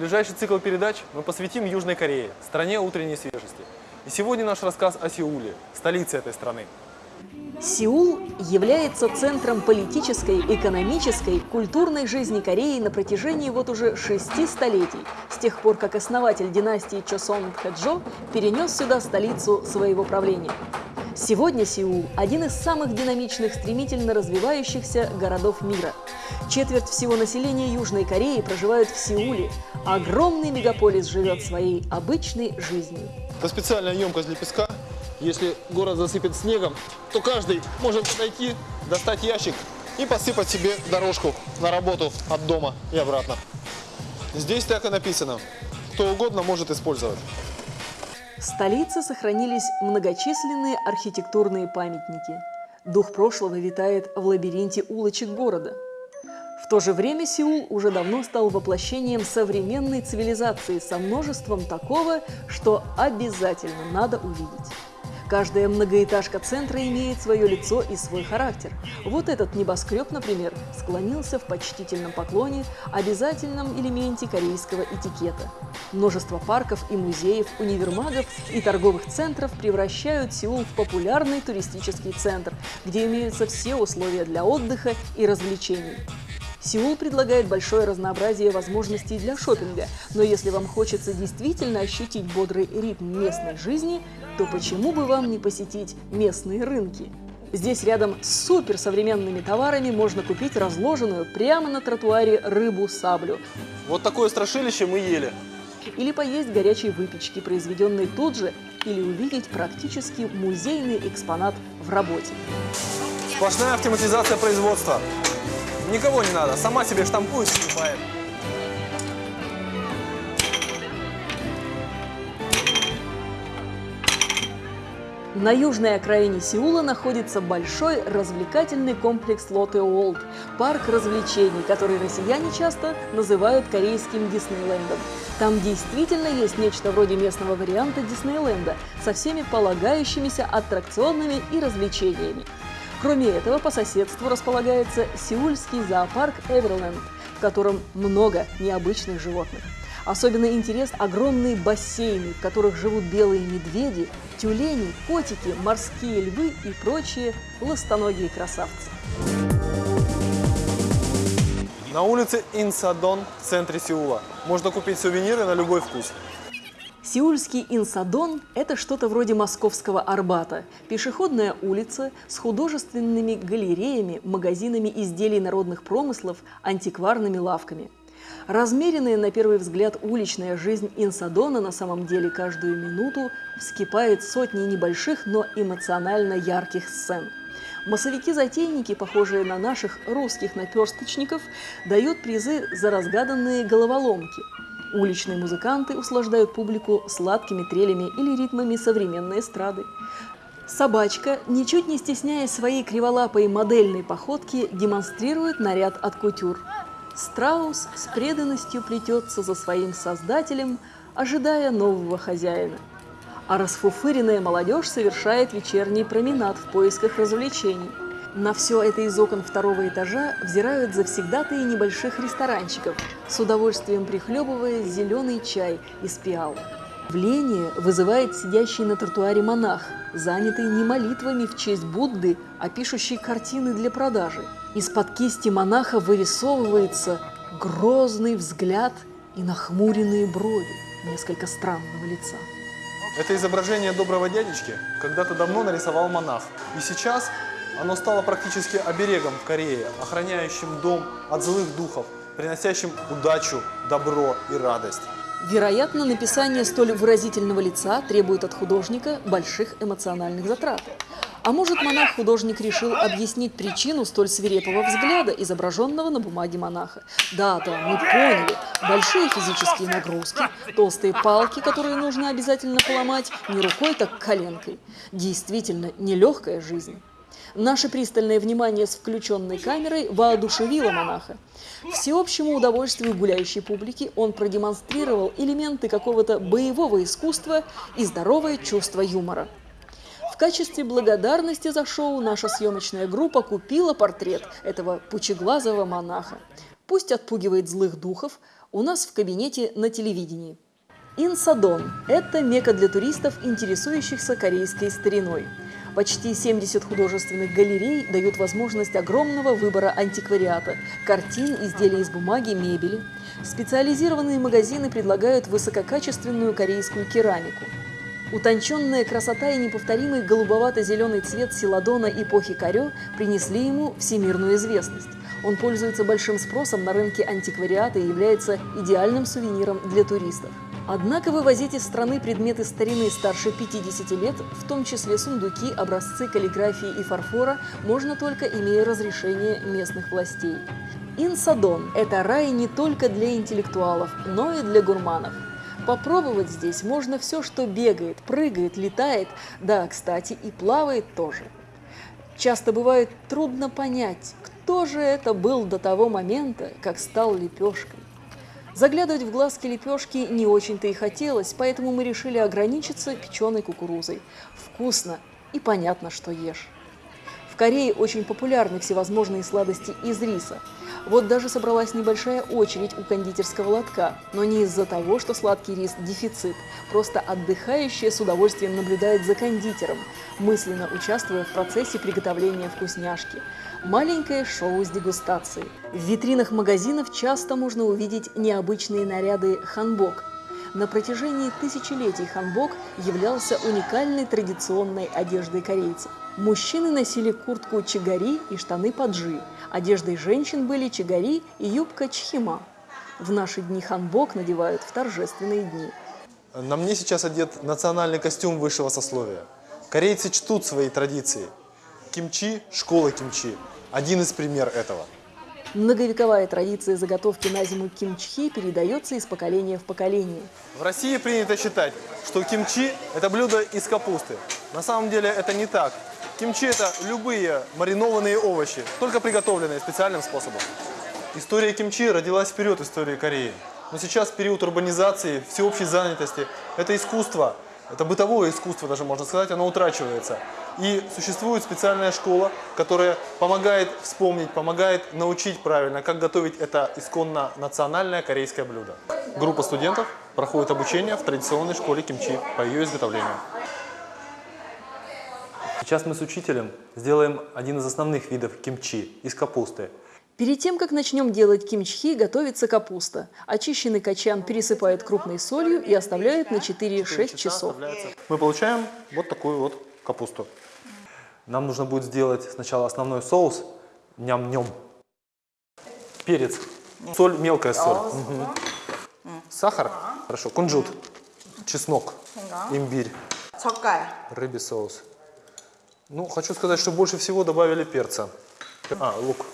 Ближайший цикл передач мы посвятим Южной Корее, стране утренней свежести. И сегодня наш рассказ о Сеуле, столице этой страны. Сеул является центром политической, экономической, культурной жизни Кореи на протяжении вот уже шести столетий, с тех пор, как основатель династии Чосон Тхэджо перенес сюда столицу своего правления. Сегодня Сеул – один из самых динамичных, стремительно развивающихся городов мира. Четверть всего населения Южной Кореи проживают в Сеуле. Огромный мегаполис живет своей обычной жизнью. Это специальная емкость для песка. Если город засыпет снегом, то каждый может подойти, достать ящик и посыпать себе дорожку на работу от дома и обратно. Здесь так и написано. Кто угодно может использовать. В столице сохранились многочисленные архитектурные памятники. Дух прошлого витает в лабиринте улочек города. В то же время Сеул уже давно стал воплощением современной цивилизации со множеством такого, что обязательно надо увидеть. Каждая многоэтажка центра имеет свое лицо и свой характер. Вот этот небоскреб, например, склонился в почтительном поклоне, обязательном элементе корейского этикета. Множество парков и музеев, универмагов и торговых центров превращают Сеул в популярный туристический центр, где имеются все условия для отдыха и развлечений. Сеул предлагает большое разнообразие возможностей для шопинга, но если вам хочется действительно ощутить бодрый ритм местной жизни, то почему бы вам не посетить местные рынки? Здесь рядом с суперсовременными товарами можно купить разложенную прямо на тротуаре рыбу-саблю. Вот такое страшилище мы ели. Или поесть горячей выпечки, произведенной тут же, или увидеть практически музейный экспонат в работе. Сплошная автоматизация производства. Никого не надо, сама себе штампует покупает. На южной окраине Сеула находится большой развлекательный комплекс Лотте Уолд – парк развлечений, который россияне часто называют корейским Диснейлендом. Там действительно есть нечто вроде местного варианта Диснейленда со всеми полагающимися аттракционами и развлечениями. Кроме этого, по соседству располагается сеульский зоопарк Эверленд, в котором много необычных животных. Особенно интерес огромные бассейны, в которых живут белые медведи, тюлени, котики, морские львы и прочие ластоногие красавцы. На улице Инсадон в центре Сеула можно купить сувениры на любой вкус. Сеульский Инсадон – это что-то вроде московского Арбата. Пешеходная улица с художественными галереями, магазинами изделий народных промыслов, антикварными лавками. Размеренная на первый взгляд уличная жизнь Инсадона на самом деле каждую минуту вскипает сотни небольших, но эмоционально ярких сцен. Массовики-затейники, похожие на наших русских наперсточников, дают призы за разгаданные головоломки – Уличные музыканты услаждают публику сладкими трелями или ритмами современной эстрады. Собачка, ничуть не стесняясь своей криволапой модельной походки, демонстрирует наряд от кутюр. Страус с преданностью плетется за своим создателем, ожидая нового хозяина. А расфуфыренная молодежь совершает вечерний променад в поисках развлечений – на все это из окон второго этажа взирают завсегдатые небольших ресторанчиков, с удовольствием прихлебывая зеленый чай из пиал. Вление вызывает сидящий на тротуаре монах, занятый не молитвами в честь Будды, а пишущий картины для продажи. Из-под кисти монаха вырисовывается грозный взгляд и нахмуренные брови несколько странного лица. Это изображение доброго дядечки когда-то давно нарисовал монах. И сейчас оно стало практически оберегом в Корее, охраняющим дом от злых духов, приносящим удачу, добро и радость. Вероятно, написание столь выразительного лица требует от художника больших эмоциональных затрат. А может, монах-художник решил объяснить причину столь свирепого взгляда, изображенного на бумаге монаха. Да, да, мы поняли. Большие физические нагрузки, толстые палки, которые нужно обязательно поломать не рукой, так коленкой. Действительно, нелегкая жизнь. Наше пристальное внимание с включенной камерой воодушевило монаха. Всеобщему удовольствию гуляющей публики он продемонстрировал элементы какого-то боевого искусства и здоровое чувство юмора. В качестве благодарности за шоу наша съемочная группа купила портрет этого пучеглазого монаха. Пусть отпугивает злых духов у нас в кабинете на телевидении. Инсадон – это мека для туристов, интересующихся корейской стариной. Почти 70 художественных галерей дают возможность огромного выбора антиквариата – картин, изделий из бумаги, мебели. Специализированные магазины предлагают высококачественную корейскую керамику. Утонченная красота и неповторимый голубовато-зеленый цвет селадона эпохи Карё принесли ему всемирную известность. Он пользуется большим спросом на рынке антиквариата и является идеальным сувениром для туристов. Однако вывозить из страны предметы старины старше 50 лет, в том числе сундуки, образцы каллиграфии и фарфора, можно только имея разрешение местных властей. Инсадон – это рай не только для интеллектуалов, но и для гурманов. Попробовать здесь можно все, что бегает, прыгает, летает, да, кстати, и плавает тоже. Часто бывает трудно понять, кто же это был до того момента, как стал лепешкой. Заглядывать в глазки лепешки не очень-то и хотелось, поэтому мы решили ограничиться печеной кукурузой. Вкусно и понятно, что ешь. В Корее очень популярны всевозможные сладости из риса. Вот даже собралась небольшая очередь у кондитерского лотка, но не из-за того, что сладкий рис – дефицит. Просто отдыхающая с удовольствием наблюдает за кондитером, мысленно участвуя в процессе приготовления вкусняшки. Маленькое шоу с дегустацией. В витринах магазинов часто можно увидеть необычные наряды ханбок. На протяжении тысячелетий ханбок являлся уникальной традиционной одеждой корейцев. Мужчины носили куртку чигари и штаны паджи. Одеждой женщин были чигари и юбка чхима. В наши дни ханбок надевают в торжественные дни. На мне сейчас одет национальный костюм высшего сословия. Корейцы чтут свои традиции. Кимчи – школа кимчи. Один из пример этого. Многовековая традиция заготовки на зиму кимчхи передается из поколения в поколение. В России принято считать, что кимчи – это блюдо из капусты. На самом деле это не так. Кимчи – это любые маринованные овощи, только приготовленные специальным способом. История кимчи родилась вперед истории Кореи. Но сейчас период урбанизации, всеобщей занятости, это искусство, это бытовое искусство даже можно сказать, оно утрачивается. И существует специальная школа, которая помогает вспомнить, помогает научить правильно, как готовить это исконно национальное корейское блюдо. Группа студентов проходит обучение в традиционной школе кимчи по ее изготовлению. Сейчас мы с учителем сделаем один из основных видов кимчи из капусты. Перед тем, как начнем делать кимчхи, готовится капуста. Очищенный качан пересыпают крупной солью и оставляют на 4-6 часов. Мы получаем вот такую вот капусту. Нам нужно будет сделать сначала основной соус, ням-ням, перец, соль, мелкая соль, Мгм. сахар, хорошо, кунжут, чеснок, имбирь, рыбий соус. Ну, хочу сказать, что больше всего добавили перца. А, лук.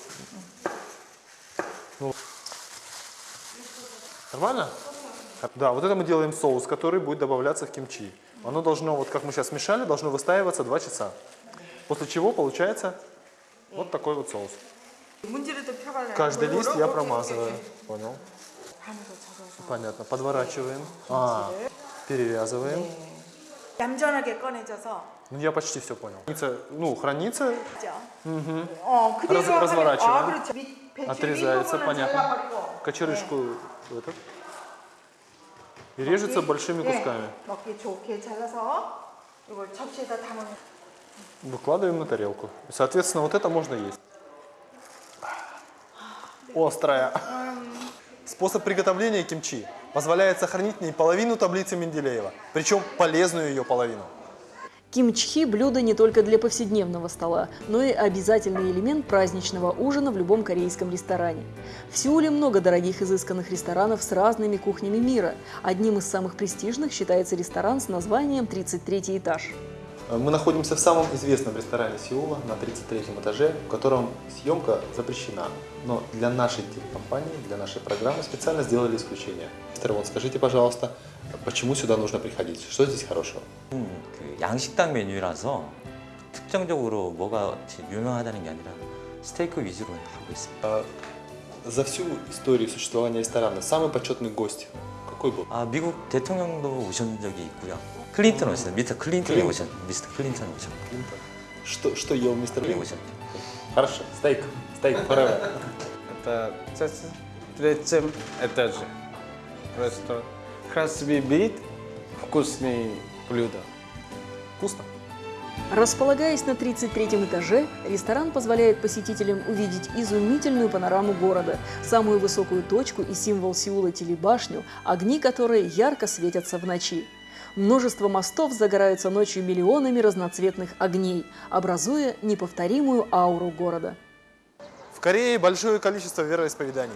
Ну, Нормально? Да, вот это мы делаем соус, который будет добавляться в кимчи. Оно должно, вот как мы сейчас смешали, должно выстаиваться 2 часа. После чего получается вот такой вот соус. Каждый лист я промазываю. Понял? Понятно. Подворачиваем. А, перевязываем. Ну, я почти все понял. Хранится. Ну, хранится. Угу. Раз, разворачиваем. Отрезается, понятно. Кочерышку этот. И режется большими кусками. Выкладываем на тарелку. Соответственно, вот это можно есть. Острая. Способ приготовления кимчи позволяет сохранить не половину таблицы Менделеева, причем полезную ее половину. Кимчхи – блюдо не только для повседневного стола, но и обязательный элемент праздничного ужина в любом корейском ресторане. В Сеуле много дорогих изысканных ресторанов с разными кухнями мира. Одним из самых престижных считается ресторан с названием «33 этаж». Мы находимся в самом известном ресторане Сеула на 33 этаже, в котором съемка запрещена. Но для нашей телекомпании, для нашей программы специально сделали исключение. Мистер Вон, скажите, пожалуйста, почему сюда нужно приходить? Что здесь хорошего? 음, 그 양식당 메뉴라서 특정적으로 뭐가 제일 유명하다는 게 아니라 스테이크 위주로 하고 있습니다. За всю историю существования ресторана самый почетный гость какой был? 아 미국 대통령도 오신 적이 있고요. 클린턴 오셨어요. 미스터 클린턴이 클린턴. 오셨. 미스터 클린턴 오셨고. Клинтон. Что, что ел мистер 네, Клинтон? 오셨죠. Хорошо, стейк. Стейк, forever. Это цец- третьем этаже. Ресторан. Красивый вид, вкусные блюда. Вкусно? Располагаясь на 33 этаже, ресторан позволяет посетителям увидеть изумительную панораму города, самую высокую точку и символ Сеула телебашню, огни которой ярко светятся в ночи. Множество мостов загораются ночью миллионами разноцветных огней, образуя неповторимую ауру города. В Корее большое количество вероисповеданий.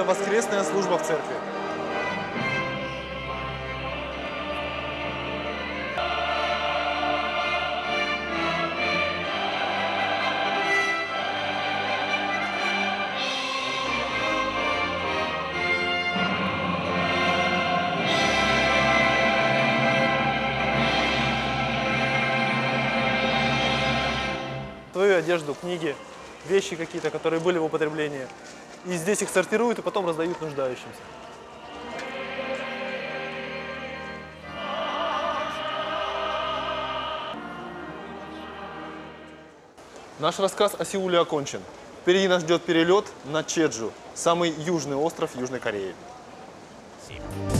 Это воскресная служба в церкви. Твою одежду, книги, вещи какие-то, которые были в употреблении. И здесь их сортируют и потом раздают нуждающимся. Наш рассказ о Сеуле окончен. Впереди нас ждет перелет на Чеджу, самый южный остров Южной Кореи. Спасибо.